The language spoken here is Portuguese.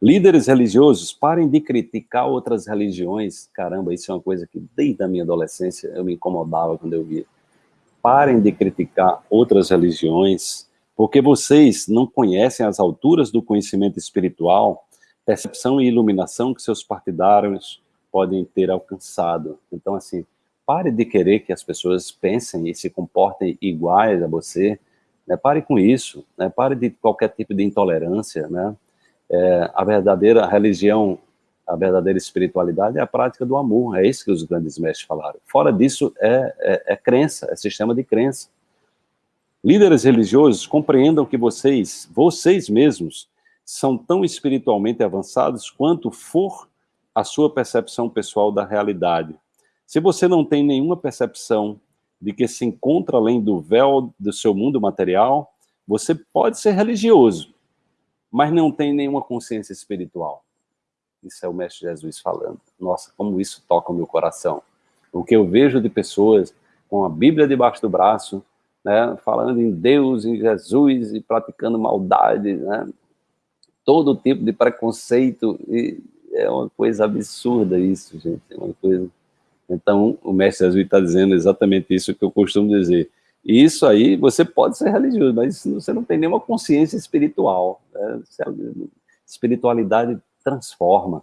Líderes religiosos, parem de criticar outras religiões. Caramba, isso é uma coisa que desde a minha adolescência eu me incomodava quando eu via. Parem de criticar outras religiões, porque vocês não conhecem as alturas do conhecimento espiritual, percepção e iluminação que seus partidários podem ter alcançado. Então, assim, pare de querer que as pessoas pensem e se comportem iguais a você, né? pare com isso, né? pare de qualquer tipo de intolerância, né? É, a verdadeira religião, a verdadeira espiritualidade é a prática do amor, é isso que os grandes mestres falaram. Fora disso, é, é, é crença, é sistema de crença. Líderes religiosos, compreendam que vocês, vocês mesmos, são tão espiritualmente avançados quanto for a sua percepção pessoal da realidade. Se você não tem nenhuma percepção de que se encontra além do véu do seu mundo material, você pode ser religioso, mas não tem nenhuma consciência espiritual. Isso é o Mestre Jesus falando. Nossa, como isso toca o meu coração. O que eu vejo de pessoas com a Bíblia debaixo do braço, né, falando em Deus, em Jesus e praticando maldade, né, todo tipo de preconceito, e é uma coisa absurda isso, gente, é uma coisa... Então, o Mestre Jesus está dizendo exatamente isso que eu costumo dizer. E isso aí, você pode ser religioso, mas você não tem nenhuma consciência espiritual. Né? Espiritualidade transforma.